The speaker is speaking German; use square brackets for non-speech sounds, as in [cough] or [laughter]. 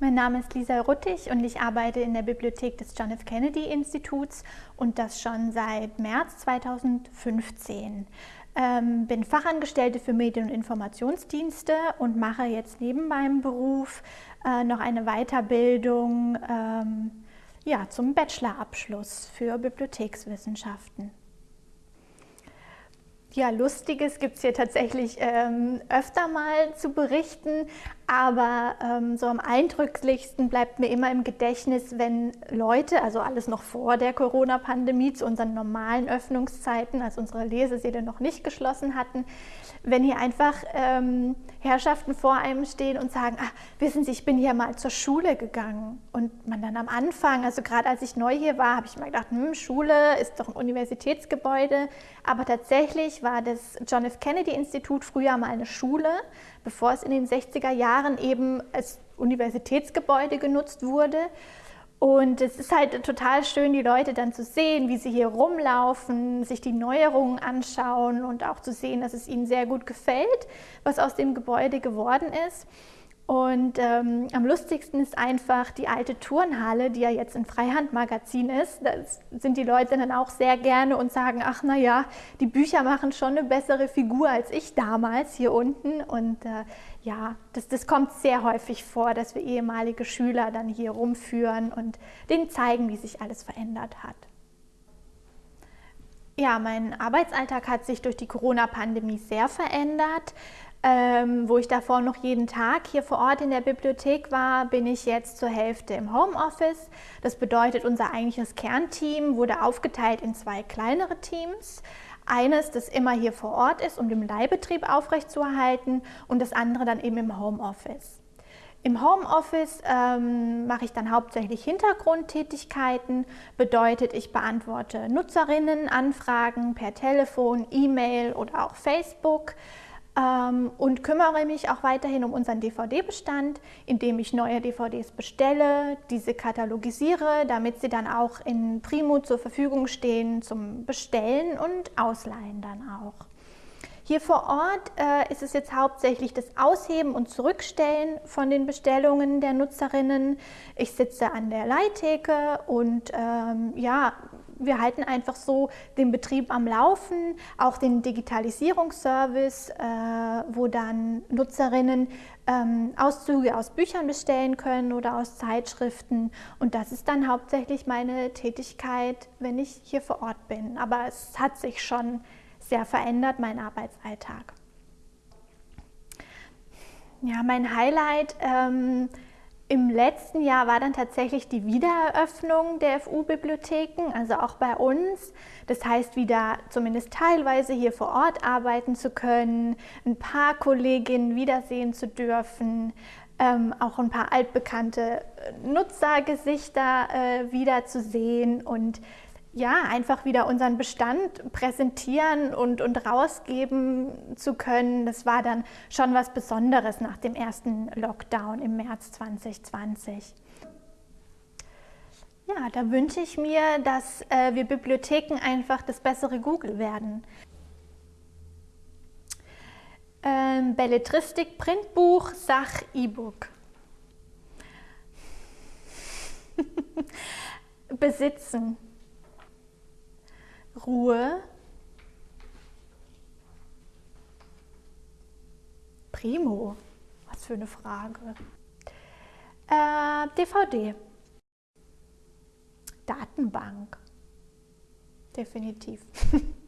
Mein Name ist Lisa Ruttig und ich arbeite in der Bibliothek des John F. Kennedy Instituts und das schon seit März 2015. Ähm, bin Fachangestellte für Medien- und Informationsdienste und mache jetzt neben meinem Beruf äh, noch eine Weiterbildung ähm, ja, zum Bachelorabschluss für Bibliothekswissenschaften. Ja, Lustiges gibt es hier tatsächlich ähm, öfter mal zu berichten, aber ähm, so am eindrücklichsten bleibt mir immer im Gedächtnis, wenn Leute, also alles noch vor der Corona-Pandemie, zu unseren normalen Öffnungszeiten, als unsere Lesesäle noch nicht geschlossen hatten, wenn hier einfach ähm, Herrschaften vor einem stehen und sagen, ah, wissen Sie, ich bin hier mal zur Schule gegangen. Und man dann am Anfang, also gerade als ich neu hier war, habe ich mal gedacht, hm, Schule ist doch ein Universitätsgebäude. Aber tatsächlich war das John F. Kennedy Institut früher mal eine Schule, bevor es in den 60er Jahren eben als Universitätsgebäude genutzt wurde. Und es ist halt total schön, die Leute dann zu sehen, wie sie hier rumlaufen, sich die Neuerungen anschauen und auch zu sehen, dass es ihnen sehr gut gefällt, was aus dem Gebäude geworden ist. Und ähm, am lustigsten ist einfach die alte Turnhalle, die ja jetzt ein Freihandmagazin ist. Da sind die Leute dann auch sehr gerne und sagen, ach na ja, die Bücher machen schon eine bessere Figur als ich damals hier unten. Und äh, ja, das, das kommt sehr häufig vor, dass wir ehemalige Schüler dann hier rumführen und denen zeigen, wie sich alles verändert hat. Ja, mein Arbeitsalltag hat sich durch die Corona-Pandemie sehr verändert. Ähm, wo ich davor noch jeden Tag hier vor Ort in der Bibliothek war, bin ich jetzt zur Hälfte im Homeoffice. Das bedeutet, unser eigentliches Kernteam wurde aufgeteilt in zwei kleinere Teams. Eines, das immer hier vor Ort ist, um den Leihbetrieb aufrechtzuerhalten und das andere dann eben im Homeoffice. Im Homeoffice ähm, mache ich dann hauptsächlich Hintergrundtätigkeiten, bedeutet, ich beantworte Nutzerinnenanfragen per Telefon, E-Mail oder auch Facebook und kümmere mich auch weiterhin um unseren DVD-Bestand, indem ich neue DVDs bestelle, diese katalogisiere, damit sie dann auch in Primo zur Verfügung stehen zum Bestellen und Ausleihen dann auch. Hier vor Ort äh, ist es jetzt hauptsächlich das Ausheben und Zurückstellen von den Bestellungen der Nutzerinnen. Ich sitze an der Leittheke und ähm, ja, wir halten einfach so den Betrieb am Laufen, auch den Digitalisierungsservice, äh, wo dann Nutzerinnen ähm, Auszüge aus Büchern bestellen können oder aus Zeitschriften. Und das ist dann hauptsächlich meine Tätigkeit, wenn ich hier vor Ort bin. Aber es hat sich schon sehr verändert, mein Arbeitsalltag. Ja, mein Highlight ähm, im letzten Jahr war dann tatsächlich die Wiedereröffnung der FU-Bibliotheken, also auch bei uns. Das heißt, wieder zumindest teilweise hier vor Ort arbeiten zu können, ein paar Kolleginnen wiedersehen zu dürfen, ähm, auch ein paar altbekannte Nutzergesichter äh, wiederzusehen und ja, einfach wieder unseren Bestand präsentieren und, und rausgeben zu können, das war dann schon was Besonderes nach dem ersten Lockdown im März 2020. Ja, da wünsche ich mir, dass äh, wir Bibliotheken einfach das bessere Google werden. Ähm, Belletristik, Printbuch, Sach, E-Book. [laughs] Besitzen. Ruhe. Primo. Was für eine Frage. Äh, DVD. Datenbank. Definitiv. [laughs]